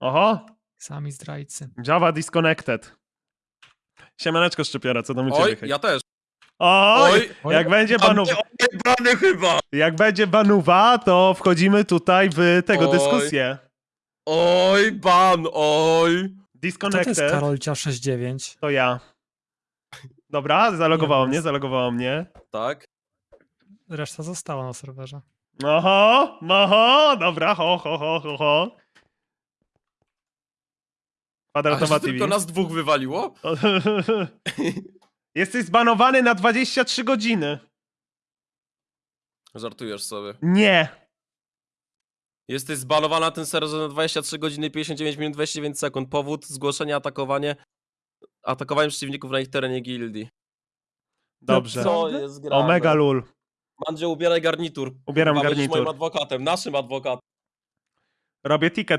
Oho, Sami zdrajcy. Java disconnected. Siemaneczko Szczepiora, co tam u ciebie? Oj, ja też. Oj, Oj, jak będzie a banów... mnie ojebany chyba. Jak będzie banuwa, to wchodzimy tutaj w tego Oj. dyskusję. Oj, ban, oj. Kto to Disconnected jest to, Karolcia 69? ja. Dobra, zalogowało Nie, mnie, zalogowało mnie. Tak. Reszta została na serwerze. Oho, oho, dobra, ho, ho, ho, ho, ho. A Kwadratowa że TV. tylko nas dwóch wywaliło? Jesteś zbanowany na 23 godziny. Żartujesz sobie. Nie. Jesteś zbanowany na ten serwer na 23 godziny 59 minut 29 sekund. Powód zgłoszenia atakowanie atakowanie przeciwników na ich terenie gildii. Dobrze. Co jest grane? Omega lul. Mandzio, ubieraj garnitur. Ubieram będziesz garnitur. moim adwokatem, naszym adwokatem. Robię ticket